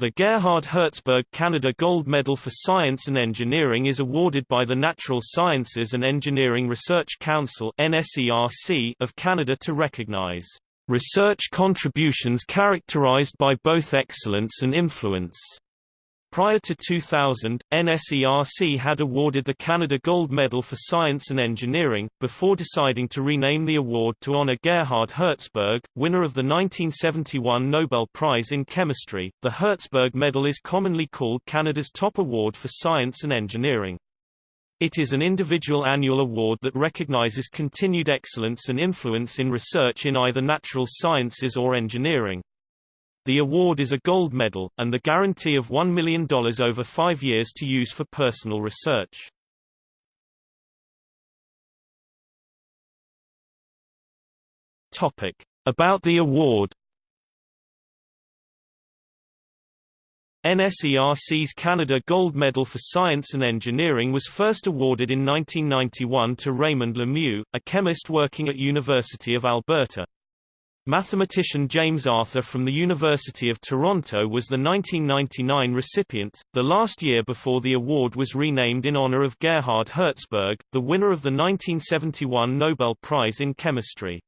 The Gerhard Herzberg Canada Gold Medal for Science and Engineering is awarded by the Natural Sciences and Engineering Research Council of Canada to recognize research contributions characterized by both excellence and influence. Prior to 2000, NSERC had awarded the Canada Gold Medal for Science and Engineering, before deciding to rename the award to honor Gerhard Herzberg, winner of the 1971 Nobel Prize in Chemistry. The Herzberg Medal is commonly called Canada's top award for science and engineering. It is an individual annual award that recognizes continued excellence and influence in research in either natural sciences or engineering. The award is a gold medal, and the guarantee of $1 million over five years to use for personal research. Topic. About the award NSERC's Canada Gold Medal for Science and Engineering was first awarded in 1991 to Raymond Lemieux, a chemist working at University of Alberta. Mathematician James Arthur from the University of Toronto was the 1999 recipient, the last year before the award was renamed in honor of Gerhard Herzberg, the winner of the 1971 Nobel Prize in Chemistry.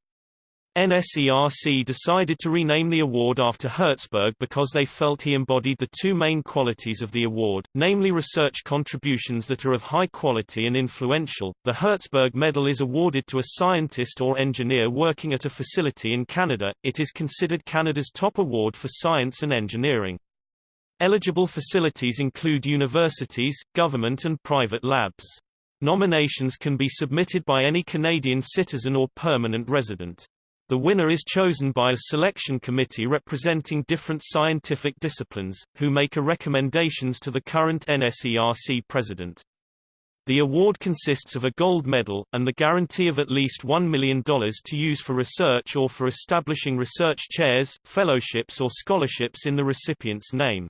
NSERC decided to rename the award after Herzberg because they felt he embodied the two main qualities of the award, namely research contributions that are of high quality and influential. The Herzberg Medal is awarded to a scientist or engineer working at a facility in Canada. It is considered Canada's top award for science and engineering. Eligible facilities include universities, government and private labs. Nominations can be submitted by any Canadian citizen or permanent resident. The winner is chosen by a selection committee representing different scientific disciplines, who make a recommendations to the current NSERC president. The award consists of a gold medal, and the guarantee of at least $1 million to use for research or for establishing research chairs, fellowships or scholarships in the recipient's name.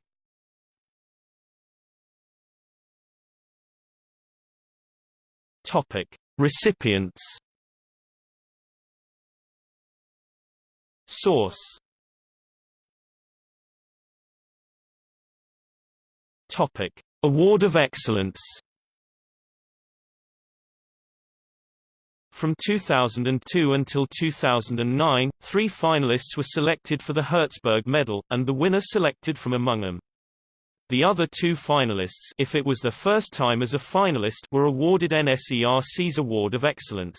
Topic. Recipients Source Topic: Award of Excellence. From 2002 until 2009, three finalists were selected for the Herzberg Medal, and the winner selected from among them. The other two finalists if it was their first time as a finalist were awarded NSERC's Award of Excellence.